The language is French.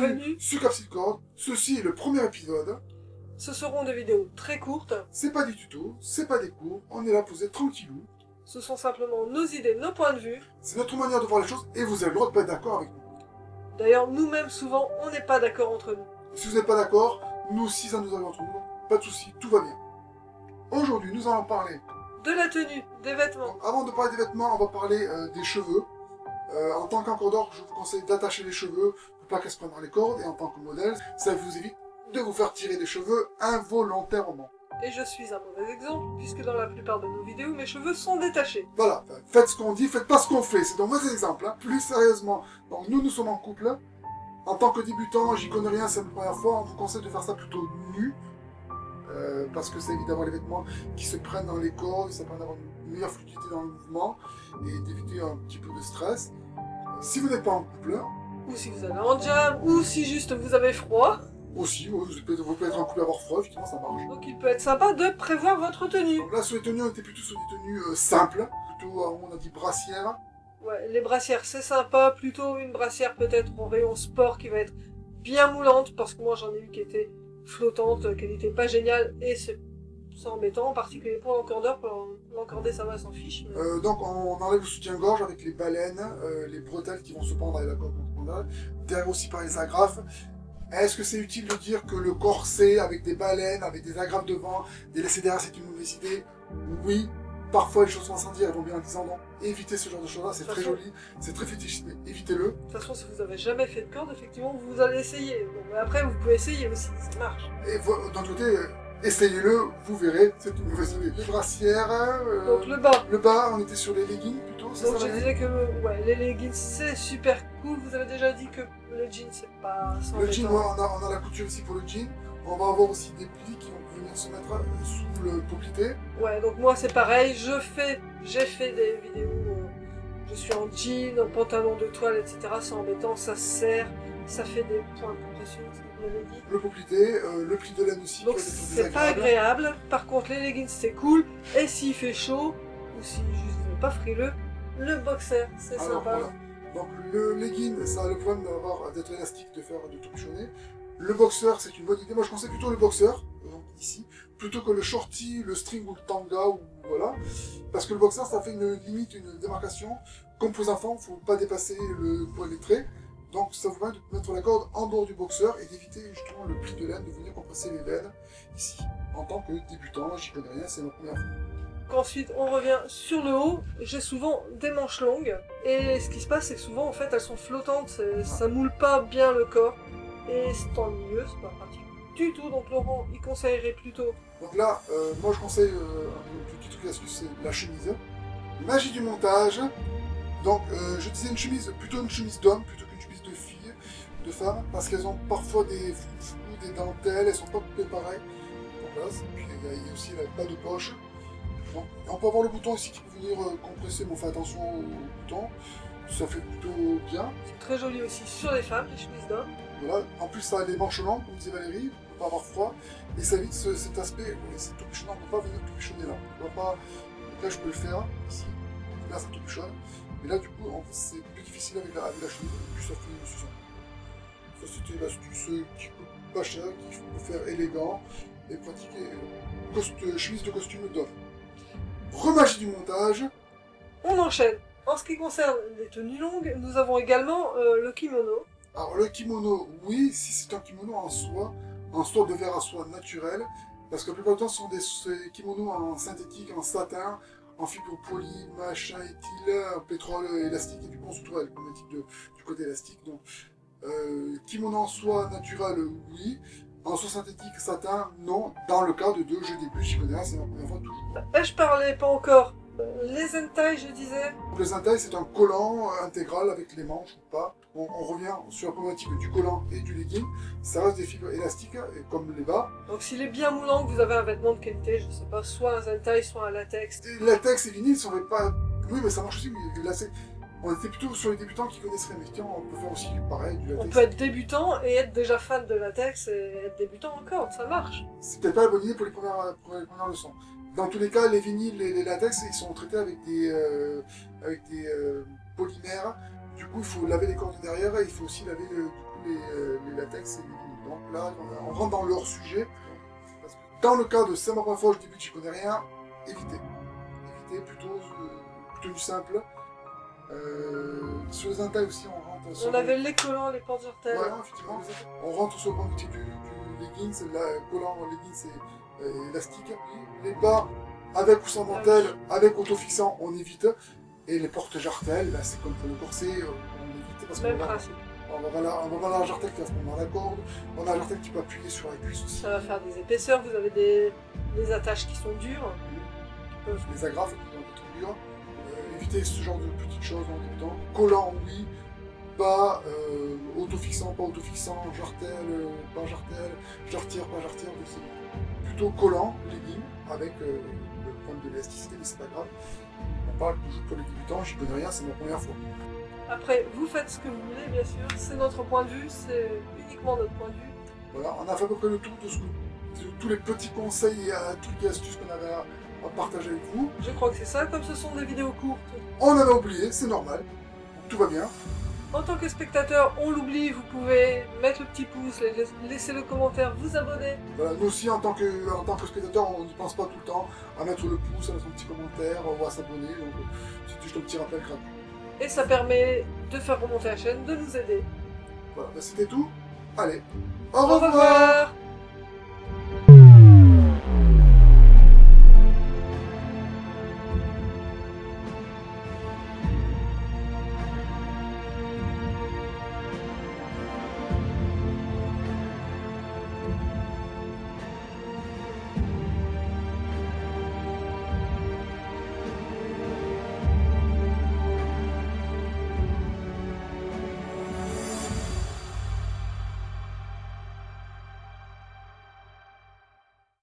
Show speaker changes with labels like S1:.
S1: bienvenue
S2: sur Capsicorde. Ceci est le premier épisode.
S1: Ce seront des vidéos très courtes.
S2: C'est pas des tutos, c'est pas des cours, on est là posé tranquillou.
S1: Ce sont simplement nos idées, nos points de vue.
S2: C'est notre manière de voir les choses et vous avez le droit de pas être d'accord avec nous.
S1: D'ailleurs, nous-mêmes, souvent, on n'est pas d'accord entre nous.
S2: Si vous n'êtes pas d'accord, nous aussi ça nous arrive entre nous, pas de soucis, tout va bien. Aujourd'hui, nous allons parler...
S1: De la tenue, des vêtements.
S2: Donc, avant de parler des vêtements, on va parler euh, des cheveux. Euh, en tant qu'encordeur, je vous conseille d'attacher les cheveux pour pas qu'elles se prennent dans les cordes. Et en tant que modèle, ça vous évite de vous faire tirer des cheveux involontairement.
S1: Et je suis un mauvais exemple, puisque dans la plupart de nos vidéos, mes cheveux sont détachés.
S2: Voilà, faites ce qu'on dit, faites pas ce qu'on fait, c'est un mauvais exemple. Hein. Plus sérieusement, donc nous, nous sommes en couple. En tant que débutant, j'y connais rien, c'est la première fois, on vous conseille de faire ça plutôt nu. Euh, parce que ça évite d'avoir les vêtements qui se prennent dans les cordes, ça permet d'avoir une meilleure fluidité dans le mouvement et d'éviter un petit peu de stress. Si vous n'êtes pas en couple,
S1: Ou si vous avez un jam, ou si juste vous avez froid.
S2: aussi, vous pouvez, être en couple et avoir froid, effectivement ça marche.
S1: Donc il peut être sympa de prévoir votre tenue.
S2: Donc là, sur les tenues, on était plutôt sur des tenues euh, simples, plutôt, euh, on a dit brassière.
S1: Ouais, les brassières c'est sympa, plutôt une brassière peut-être en rayon sport qui va être bien moulante, parce que moi j'en ai eu qui étaient flottantes, qui n'étaient pas géniales, et c'est embêtant, en particulier pour l'encordeur, pour l'encorder ça va, s'en fiche. mais-
S2: Euh, donc on enlève le soutien-gorge avec les baleines, euh, les bretelles qui vont se pendre avec la corde derrière aussi par les agrafes. Est-ce que c'est utile de dire que le corset avec des baleines, avec des agrafes devant, des laissés derrière, c'est une mauvaise idée? Oui. Parfois les choses vont s'en dire, elles vont bien en disant non. Évitez ce genre de choses-là, c'est
S1: De
S2: très
S1: façon-
S2: joli, c'est très fétiche, mais évitez-le.
S1: De toute façon, si vous avez jamais fait de corde, effectivement, vous allez essayer. Bon, mais après, vous pouvez essayer aussi, ça marche.
S2: Et vo- d'un autre côté, essayez-le, vous verrez, c'est une mauvaise idée. Les brassières, euh,
S1: Donc le bas.
S2: le bas, on était sur les leggings plutôt, c'est
S1: Donc
S2: ça
S1: je
S2: la
S1: disais que ouais, les leggings c'est super cool. Vous avez déjà dit que le jean c'est pas
S2: Le jean, ouais, on, a, on a la couture ici pour le jean. On va avoir aussi des plis qui vont venir se mettre euh, sous le poplité.
S1: Ouais, donc moi c'est pareil. Je fais, j'ai fait des vidéos. euh, je suis en jean, en pantalon de toile, etc. C'est embêtant, ça serre, ça fait des points de compression, ce
S2: Le poplité, euh, le pli de laine aussi.
S1: Donc c'est pas agréable. Par contre les leggings c'est cool. Et s'il fait chaud, ou si juste pas frileux, le boxer c'est sympa.
S2: voilà. Donc le legging, ça a le problème d'avoir d'être élastique, de faire de tout. Le boxer, c'est une bonne idée. Moi, je conseille plutôt le boxer, donc ici, plutôt que le shorty, le string ou le tanga, ou voilà. Parce que le boxer, ça fait une limite, une démarcation. Comme pour les enfants, faut pas dépasser le poil des traits. Donc, ça vous permet de mettre la corde en dehors du boxer et d'éviter justement le pli de laine, de venir compresser les laines ici. En tant que débutant, j'y connais rien, c'est ma première fois.
S1: Ensuite, on revient sur le haut. J'ai souvent des manches longues. Et ce qui se passe, c'est que souvent, en fait, elles sont flottantes. c'est- Ça moule pas bien le corps. Et c'est ennuyeux, c'est pas pratique du tout. Donc Laurent, il conseillerait plutôt...
S2: Donc là, euh, moi je conseille euh, un petit truc astuce, c'est la chemise. Magie du montage. Donc euh, je disais une chemise, plutôt une chemise d'homme, plutôt qu'une chemise de fille, de femme, parce qu'elles ont parfois des des dentelles, elles sont pas coupées pareil. C'est- puis il y, a- aussi la pas de poche. Donc, on peut avoir le bouton ici qui peut venir euh, compresser, mais on fait attention au bouton. Ça fait plutôt bien.
S1: C'est très joli aussi sur les femmes, les chemises d'homme.
S2: Voilà. En plus, ça a les manches longues, comme disait Valérie, pour pas avoir froid. Et ça évite ce- cet aspect, oui, c'est tout on ne peut pas venir tout bichonner là. On va pas... Donc là, je peux le faire, ici. Là, ça tout bichonne. Mais là, du coup, c'est plus difficile avec la, avec la chemise. Puis, ça fait ça. Ça, c'était l'astuce qui coûte pas cher, qui peut faire élégant et pratiquer cost- chemise de costume d'homme. Remagie du montage.
S1: On enchaîne. En ce qui concerne les tenues longues, nous avons également euh, le kimono.
S2: Alors le kimono, oui, si c'est un kimono en soie, en soie de verre à soie naturelle, parce que la plupart du temps ce sont des kimonos en synthétique, en satin, en fibre polie, machin, éthyle, pétrole élastique, et du coup on se retrouve avec la problématique du côté élastique. Donc euh, kimono en soie naturelle, oui. En soie synthétique, satin, non. Dans le cas de deux jeux début, j'y connais rien, c'est ma première fois toujours.
S1: Je parlais pas encore. euh, Les hentai, je disais.
S2: Donc, le zintai, c'est un collant euh, intégral avec les manches ou pas. On, on revient sur la problématique du collant et du legging. Ça reste des fibres élastiques, et comme les bas.
S1: Donc s'il est bien moulant, que vous avez un vêtement de qualité, je sais pas, soit un hentai, soit un latex.
S2: Et latex et vinyle, on veut pas... Oui, mais ça marche aussi, mais là. On était plutôt sur les débutants qui connaisseraient, mais tiens, on peut faire aussi pareil, du
S1: On
S2: latex.
S1: peut être débutant et être déjà fan de latex et être débutant encore, ça marche.
S2: C'est peut-être pas la bonne idée pour les premières, pour les premières leçons. Dans tous les cas, les vinyles et les latex, ils sont traités avec des, euh, avec des euh, polymères. Du coup, il faut laver les cordes derrière et il faut aussi laver euh, du coup, les, les latex et les vinyles. Donc là, on, on rentre dans leur sujet. Parce que dans le cas de saint martin je connais rien, évitez. Évitez plutôt, euh, plutôt du simple. Euh, sur les entailles aussi, on rentre sur
S1: On avait les collants, les portes
S2: effectivement. On rentre sur le point du, du, du leggings, la collant leggings et euh, élastique. Les bas, avec ou sans dentelle, avec autofixant, on évite. Et les portes jartelles, ben, c'est comme pour le corset, euh, on évite parce
S1: Même principe.
S2: on va la, on va voir la jartelle qui va se prendre dans la corde. On a la jartelle qui peut appuyer sur la cuisse aussi.
S1: Ça va faire des épaisseurs, vous avez des, des attaches qui sont dures. qui peuvent-
S2: Les agrafes qui vont être dures. Éviter ce genre de petites choses en débutant. Collant, oui. Pas euh, autofixant, pas autofixant, jartel, euh, pas jartel, jarretière, pas c'est plutôt collant, legging, avec euh, le problème de l'élasticité, mais c'est pas grave. On parle toujours pour les débutants, j'y connais rien, c'est ma première fois.
S1: Après, vous faites ce que vous voulez, bien sûr. C'est notre point de vue, c'est uniquement notre point de vue.
S2: Voilà, on a fait à peu près le tour de, ce de tous les petits conseils et trucs et astuces qu'on avait à, à partager avec vous.
S1: Je crois que c'est ça, comme ce sont des vidéos courtes.
S2: On avait oublié, c'est normal. Tout va bien.
S1: En tant que spectateur, on l'oublie, vous pouvez mettre le petit pouce, la- laisser le commentaire, vous abonner.
S2: Voilà, nous aussi, en tant que, en tant que spectateur, on n'y pense pas tout le temps à mettre le pouce, à mettre un petit commentaire, on va s'abonner. Donc, euh, c'est juste un petit rappel gratuit.
S1: Et ça permet de faire remonter la chaîne, de nous aider.
S2: Voilà, bah, c'était tout. Allez, au
S1: Au
S2: revoir
S1: revoir